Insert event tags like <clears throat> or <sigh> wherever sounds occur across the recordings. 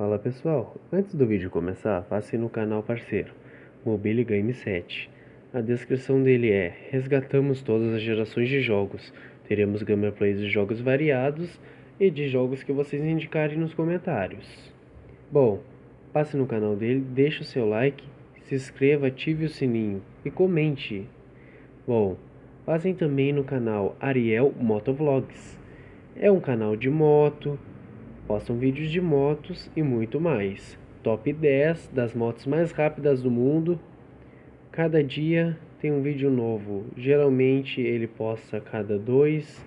Fala pessoal, antes do vídeo começar, passe no canal parceiro, Mobile Game 7. A descrição dele é, resgatamos todas as gerações de jogos, teremos gameplays de jogos variados e de jogos que vocês indicarem nos comentários. Bom, passe no canal dele, deixe o seu like, se inscreva, ative o sininho e comente. Bom, passem também no canal Ariel Motovlogs. É um canal de moto, postam vídeos de motos e muito mais. Top 10 das motos mais rápidas do mundo. Cada dia tem um vídeo novo. Geralmente ele posta cada dois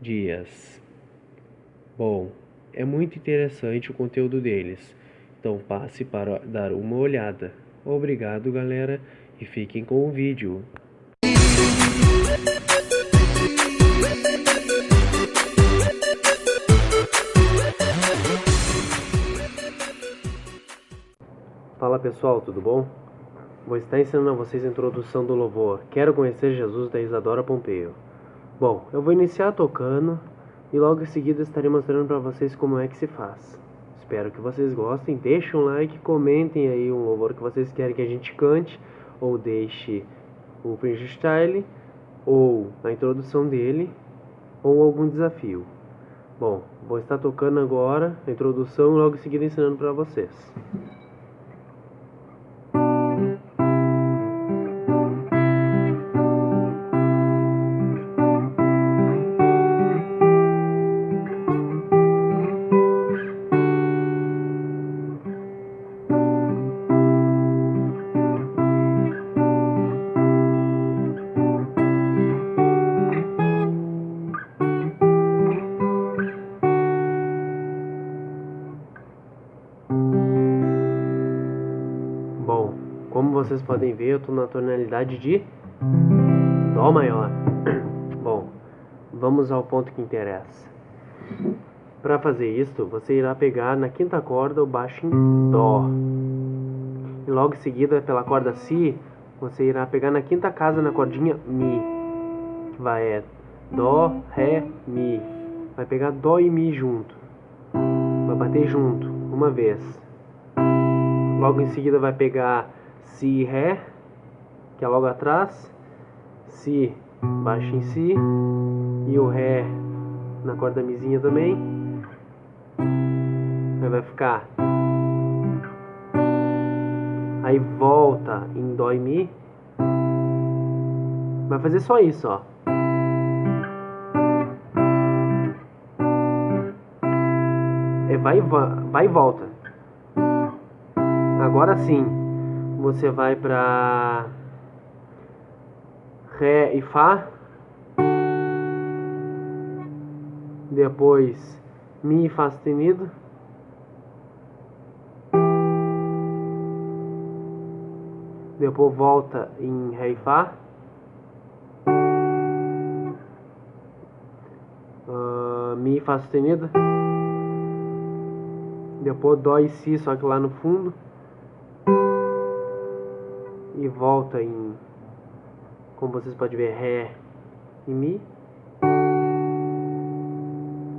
dias. Bom, é muito interessante o conteúdo deles. Então passe para dar uma olhada. Obrigado galera e fiquem com o vídeo. Fala pessoal, tudo bom? Vou estar ensinando a vocês a introdução do louvor Quero Conhecer Jesus da Isadora Pompeio. Bom, eu vou iniciar tocando e logo em seguida estarei mostrando para vocês como é que se faz. Espero que vocês gostem, deixem um like, comentem aí um louvor que vocês querem que a gente cante ou deixe o freestyle ou a introdução dele ou algum desafio. Bom, vou estar tocando agora a introdução e logo em seguida ensinando para vocês. Como vocês podem ver, eu estou na tonalidade de Dó maior. <clears throat> Bom, vamos ao ponto que interessa. Para fazer isto, você irá pegar na quinta corda o baixo em Dó. E logo em seguida, pela corda Si, você irá pegar na quinta casa na cordinha Mi. Que vai é Dó, Ré, Mi. Vai pegar Dó e Mi junto. Vai bater junto, uma vez. Logo em seguida vai pegar Si, Ré, que é logo atrás. Si, baixo em Si. E o Ré na corda Mizinha também. Aí vai ficar. Aí volta em Dó e Mi. Vai fazer só isso, ó. É vai, vai e volta. Agora sim, você vai para Ré e Fá. Depois Mi e Fá sustenido. Depois volta em Ré e Fá. Uh, mi e Fá sustenido. Depois Dó e Si, só que lá no fundo e volta em, como vocês podem ver, Ré e Mi.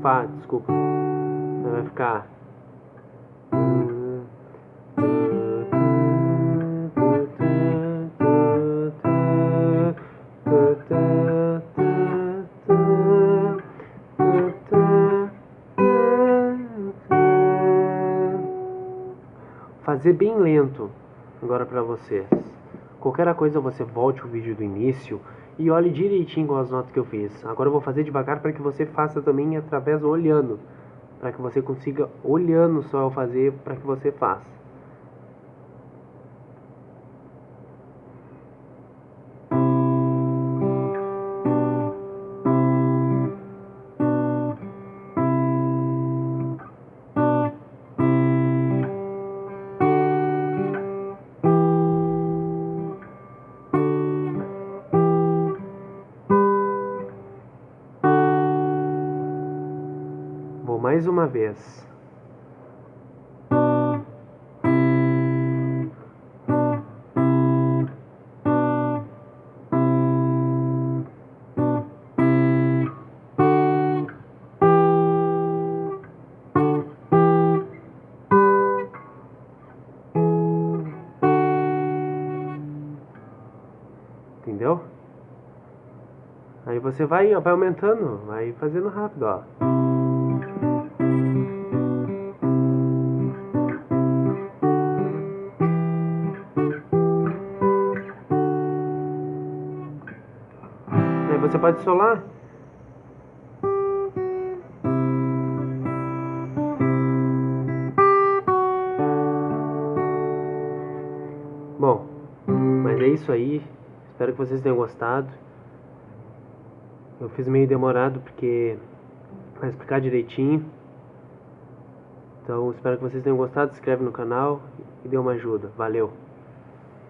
Fá, desculpa. Vai ficar. Fazer bem lento agora para vocês. Qualquer coisa você volte o vídeo do início e olhe direitinho as notas que eu fiz. Agora eu vou fazer devagar para que você faça também através olhando. Para que você consiga olhando só eu fazer para que você faça. mais uma vez. Entendeu? Aí você vai, vai aumentando, vai fazendo rápido, ó. Você pode solar. Bom, mas é isso aí. Espero que vocês tenham gostado. Eu fiz meio demorado porque vai explicar direitinho. Então espero que vocês tenham gostado. Se inscreve no canal e dê uma ajuda. Valeu!